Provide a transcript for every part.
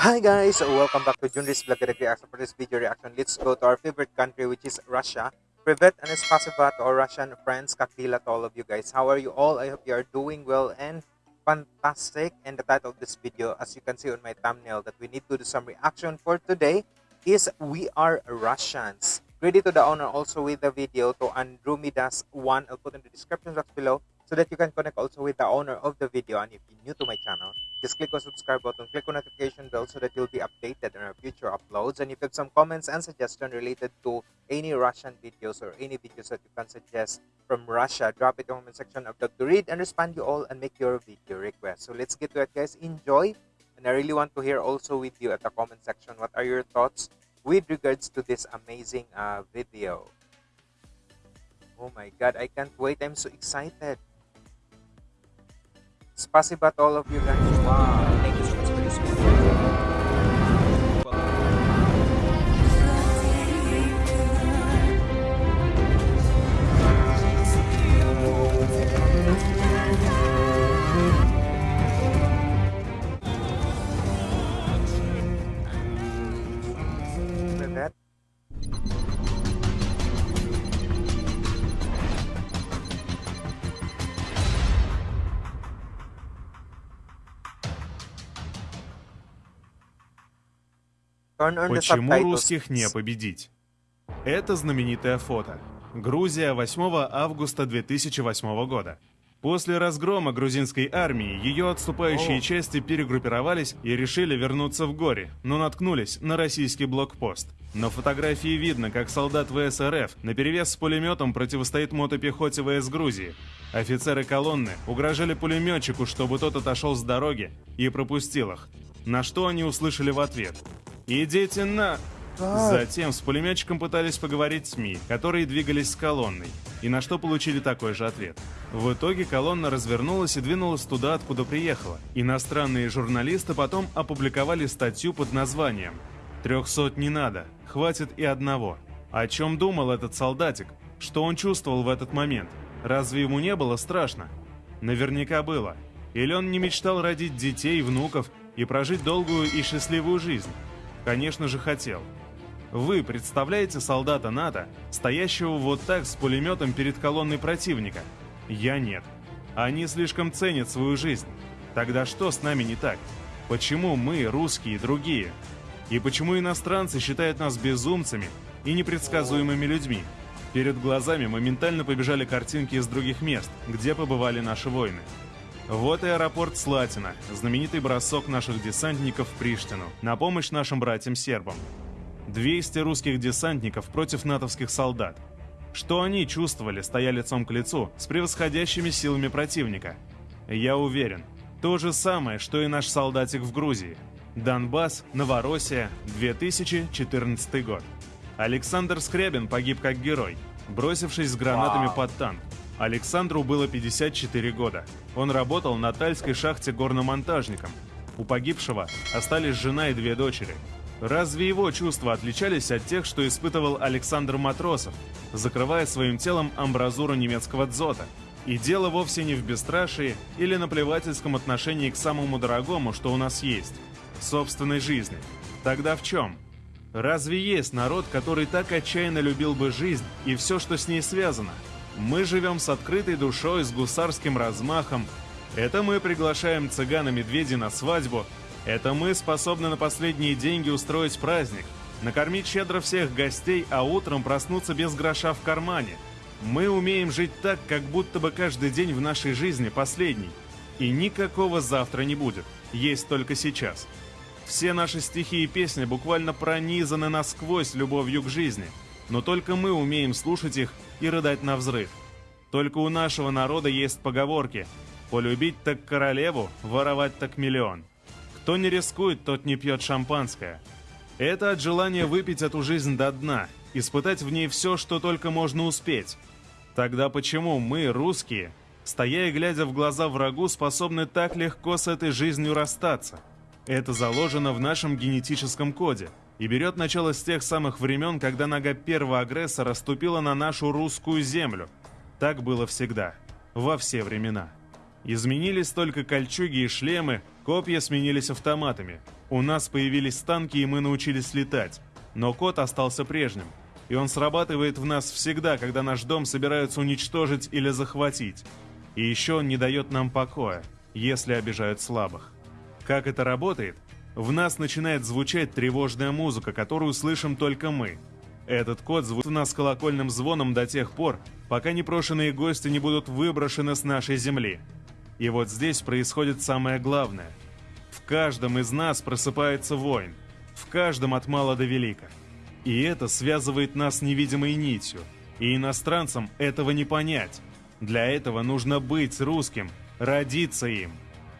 Hi guys, welcome back to Junris Vlog Direct Reaction. For this video reaction, let's go to our favorite country which is Russia. Privet and Spasiba to our Russian friends, Kakila to all of you guys. How are you all? I hope you are doing well and fantastic. And the title of this video, as you can see on my thumbnail, that we need to do some reaction for today is We Are Russians. Ready to the owner also with the video to Andromedas1. I'll put in the description box below so that you can connect also with the owner of the video. And if you're new to my channel, just click on subscribe button, click on notification bell so that you'll be updated on our future uploads. And if you have some comments and suggestions related to any Russian videos or any videos that you can suggest from Russia, drop it in the comment section. Love to read and respond you all and make your video request. So let's get to it guys. Enjoy. And I really want to hear also with you at the comment section what are your thoughts with regards to this amazing uh, video. Oh my god, I can't wait. I'm so excited. Spasiba to all of you guys. Wow. Почему русских не победить? Это знаменитое фото. Грузия 8 августа 2008 года. После разгрома грузинской армии ее отступающие О. части перегруппировались и решили вернуться в горе, но наткнулись на российский блокпост. На фотографии видно, как солдат ВСРФ наперевес с пулеметом противостоит мотопехоте ВС Грузии. Офицеры колонны угрожали пулеметчику, чтобы тот отошел с дороги и пропустил их. На что они услышали в ответ. «Идите на...» Затем с пулеметчиком пытались поговорить СМИ, которые двигались с колонной, и на что получили такой же ответ. В итоге колонна развернулась и двинулась туда, откуда приехала. Иностранные журналисты потом опубликовали статью под названием «Трехсот не надо, хватит и одного». О чем думал этот солдатик? Что он чувствовал в этот момент? Разве ему не было страшно? Наверняка было. Или он не мечтал родить детей, внуков и прожить долгую и счастливую жизнь? Конечно же хотел. Вы представляете солдата НАТО, стоящего вот так с пулеметом перед колонной противника? Я нет. Они слишком ценят свою жизнь. Тогда что с нами не так? Почему мы, русские, другие? И почему иностранцы считают нас безумцами и непредсказуемыми людьми? Перед глазами моментально побежали картинки из других мест, где побывали наши воины. Вот и аэропорт Слатина, знаменитый бросок наших десантников в Приштину на помощь нашим братьям-сербам. 200 русских десантников против натовских солдат. Что они чувствовали, стоя лицом к лицу с превосходящими силами противника? Я уверен, то же самое, что и наш солдатик в Грузии. Донбасс, Новороссия, 2014 год. Александр Скрябин погиб как герой, бросившись с гранатами под танк. Александру было 54 года. Он работал на Тальской шахте горномонтажником. У погибшего остались жена и две дочери. Разве его чувства отличались от тех, что испытывал Александр Матросов, закрывая своим телом амбразуру немецкого дзота? И дело вовсе не в бесстрашии или наплевательском отношении к самому дорогому, что у нас есть – собственной жизни. Тогда в чем? Разве есть народ, который так отчаянно любил бы жизнь и все, что с ней связано? Мы живем с открытой душой, с гусарским размахом. Это мы приглашаем цыгана-медведей на свадьбу. Это мы способны на последние деньги устроить праздник, накормить щедро всех гостей, а утром проснуться без гроша в кармане. Мы умеем жить так, как будто бы каждый день в нашей жизни последний. И никакого завтра не будет, есть только сейчас. Все наши стихи и песни буквально пронизаны насквозь любовью к жизни, но только мы умеем слушать их и рыдать на взрыв. Только у нашего народа есть поговорки «Полюбить так королеву, воровать так миллион». Кто не рискует, тот не пьет шампанское. Это от желания выпить эту жизнь до дна, испытать в ней все, что только можно успеть. Тогда почему мы, русские, стоя и глядя в глаза врагу, способны так легко с этой жизнью расстаться? Это заложено в нашем генетическом коде и берет начало с тех самых времен, когда нога первого агрессора ступила на нашу русскую землю. Так было всегда, во все времена. Изменились только кольчуги и шлемы, копья сменились автоматами. У нас появились танки, и мы научились летать. Но код остался прежним. И он срабатывает в нас всегда, когда наш дом собираются уничтожить или захватить. И еще он не дает нам покоя, если обижают слабых. Как это работает? В нас начинает звучать тревожная музыка, которую слышим только мы. Этот код звучит у нас колокольным звоном до тех пор, пока непрошенные гости не будут выброшены с нашей земли. И вот здесь происходит самое главное. В каждом из нас просыпается воин. В каждом от мала до велика. И это связывает нас невидимой нитью. И иностранцам этого не понять. Для этого нужно быть русским, родиться им.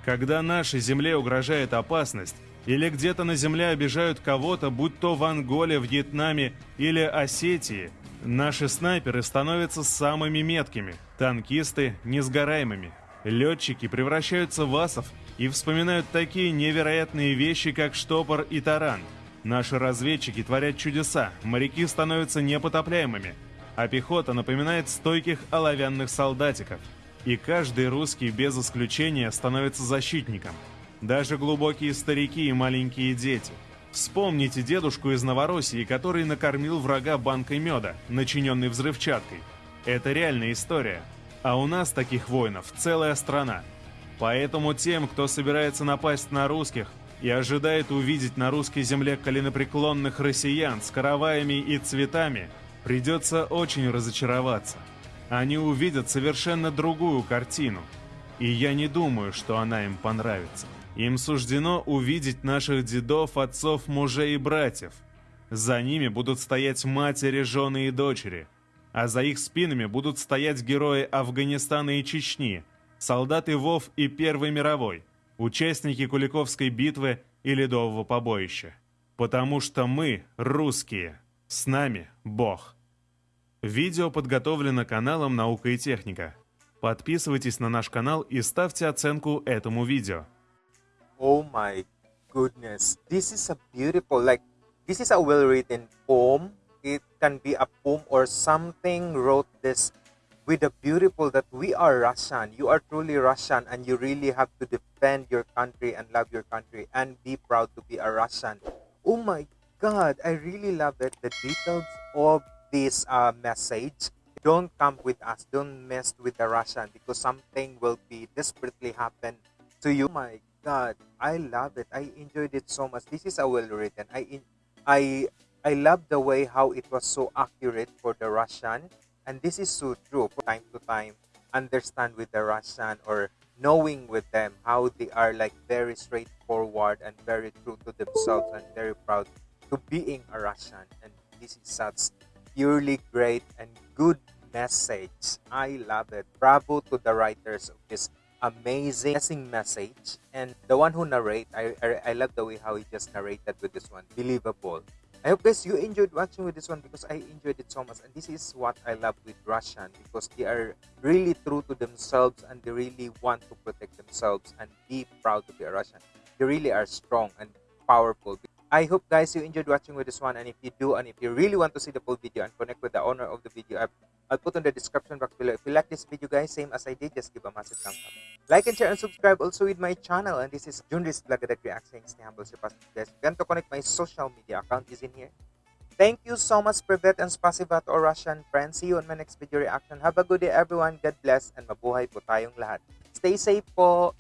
Когда нашей земле угрожает опасность, или где-то на земле обижают кого-то, будь то в Анголе, Вьетнаме или Осетии, наши снайперы становятся самыми меткими, танкисты – несгораемыми. Летчики превращаются в асов и вспоминают такие невероятные вещи, как штопор и таран. Наши разведчики творят чудеса, моряки становятся непотопляемыми, а пехота напоминает стойких оловянных солдатиков. И каждый русский без исключения становится защитником – даже глубокие старики и маленькие дети. Вспомните дедушку из Новороссии, который накормил врага банкой меда, начиненной взрывчаткой. Это реальная история. А у нас таких воинов целая страна. Поэтому тем, кто собирается напасть на русских и ожидает увидеть на русской земле коленопреклонных россиян с караваями и цветами, придется очень разочароваться. Они увидят совершенно другую картину. И я не думаю, что она им понравится. Им суждено увидеть наших дедов, отцов, мужей и братьев. За ними будут стоять матери, жены и дочери. А за их спинами будут стоять герои Афганистана и Чечни, солдаты ВОВ и Первой мировой, участники Куликовской битвы и Ледового побоища. Потому что мы, русские, с нами Бог. Видео подготовлено каналом «Наука и техника». Подписывайтесь на наш канал и ставьте оценку этому видео. Oh my goodness. This is a beautiful, like, this is a well written poem. It can be a poem or something wrote this with a beautiful that we are Russian. You are truly Russian and you really have to defend your country and love your country and be proud to be a Russian. Oh my God, I really love it. The details of this uh, message. Don't come with us. Don't mess with the Russian because something will be desperately happen to you. Oh my God, I love it. I enjoyed it so much. This is a well written. I in, I I love the way how it was so accurate for the Russian, and this is so true. From time to time, understand with the Russian or knowing with them how they are like very straightforward and very true to themselves and very proud to being a Russian. And this is such purely great and good message. I love it. Bravo to the writers of this amazing message. And the one who narrate I, I i love the way how he just narrated with this one. Believable. I hope guys you enjoyed watching with this one because i enjoyed it so much. And this is what i love with russian because they are really true to themselves and they really want to protect themselves and be proud to be a russian. They really are strong and powerful. I hope guys you enjoyed watching with this one. And if you do and if you really want to see the full video and connect with the owner of the video I've, I'll put on the description box below. If you like this video guys, same as I did, just give a massive thumbs up. Like and share and subscribe also with my channel and this is Junris Vlog that reacts stay humble surpass guys. You want to connect my social media account is in here. Thank you so much Privet and Spasiba to our Russian friends. See you on my next video reaction. Have a good day everyone. God bless and mabuhay po tayong lahat. Stay safe po.